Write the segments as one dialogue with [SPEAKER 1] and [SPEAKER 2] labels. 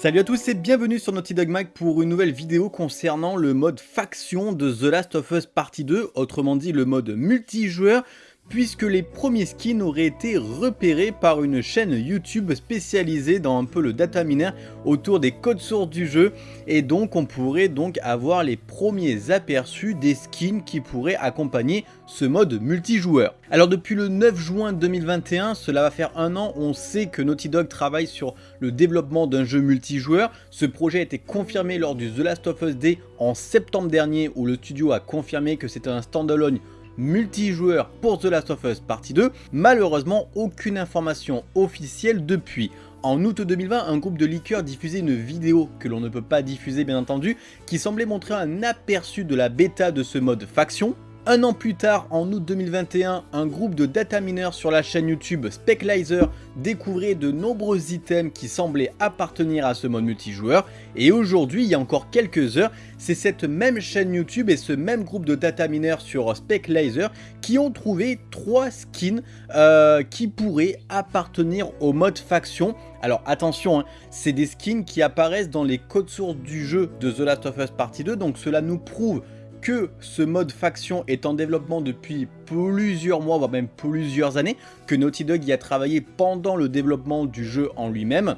[SPEAKER 1] Salut à tous et bienvenue sur Naughty Dog Mag pour une nouvelle vidéo concernant le mode faction de The Last of Us Partie 2, autrement dit le mode multijoueur, puisque les premiers skins auraient été repérés par une chaîne YouTube spécialisée dans un peu le data miner autour des codes sources du jeu et donc on pourrait donc avoir les premiers aperçus des skins qui pourraient accompagner ce mode multijoueur. Alors depuis le 9 juin 2021, cela va faire un an, on sait que Naughty Dog travaille sur le développement d'un jeu multijoueur. Ce projet a été confirmé lors du The Last of Us Day en septembre dernier où le studio a confirmé que c'était un standalone multijoueur pour The Last of Us Partie 2, malheureusement aucune information officielle depuis. En août 2020, un groupe de leakers diffusait une vidéo que l'on ne peut pas diffuser bien entendu, qui semblait montrer un aperçu de la bêta de ce mode faction, un an plus tard, en août 2021, un groupe de data miners sur la chaîne YouTube Speclizer découvrait de nombreux items qui semblaient appartenir à ce mode multijoueur. Et aujourd'hui, il y a encore quelques heures, c'est cette même chaîne YouTube et ce même groupe de data miners sur Speclizer qui ont trouvé trois skins euh, qui pourraient appartenir au mode faction. Alors attention, hein, c'est des skins qui apparaissent dans les codes sources du jeu de The Last of Us Partie 2, donc cela nous prouve que ce mode faction est en développement depuis plusieurs mois, voire même plusieurs années, que Naughty Dog y a travaillé pendant le développement du jeu en lui-même.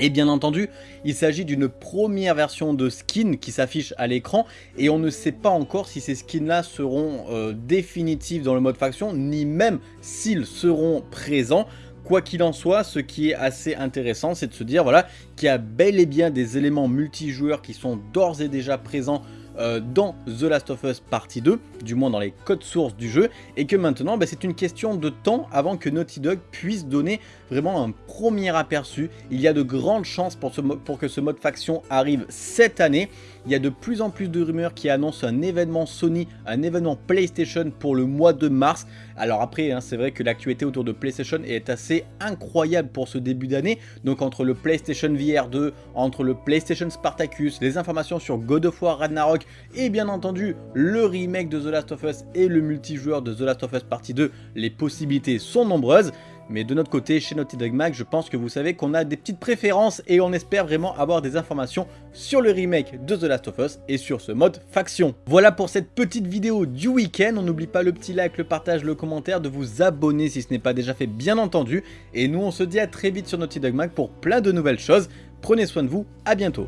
[SPEAKER 1] Et bien entendu, il s'agit d'une première version de skin qui s'affiche à l'écran et on ne sait pas encore si ces skins là seront euh, définitifs dans le mode faction, ni même s'ils seront présents. Quoi qu'il en soit, ce qui est assez intéressant, c'est de se dire voilà qu'il y a bel et bien des éléments multijoueurs qui sont d'ores et déjà présents euh, dans The Last of Us Partie 2, du moins dans les codes sources du jeu, et que maintenant bah, c'est une question de temps avant que Naughty Dog puisse donner vraiment un premier aperçu. Il y a de grandes chances pour, pour que ce mode faction arrive cette année. Il y a de plus en plus de rumeurs qui annoncent un événement Sony, un événement PlayStation pour le mois de mars. Alors après, hein, c'est vrai que l'actualité autour de PlayStation est assez incroyable pour ce début d'année. Donc entre le PlayStation VR 2, entre le PlayStation Spartacus, les informations sur God of War Ragnarok et bien entendu le remake de The Last of Us et le multijoueur de The Last of Us Partie 2, les possibilités sont nombreuses. Mais de notre côté, chez Naughty Dog Mag, je pense que vous savez qu'on a des petites préférences et on espère vraiment avoir des informations sur le remake de The Last of Us et sur ce mode faction. Voilà pour cette petite vidéo du week-end. On n'oublie pas le petit like, le partage, le commentaire, de vous abonner si ce n'est pas déjà fait bien entendu. Et nous, on se dit à très vite sur Naughty Dog Mag pour plein de nouvelles choses. Prenez soin de vous, à bientôt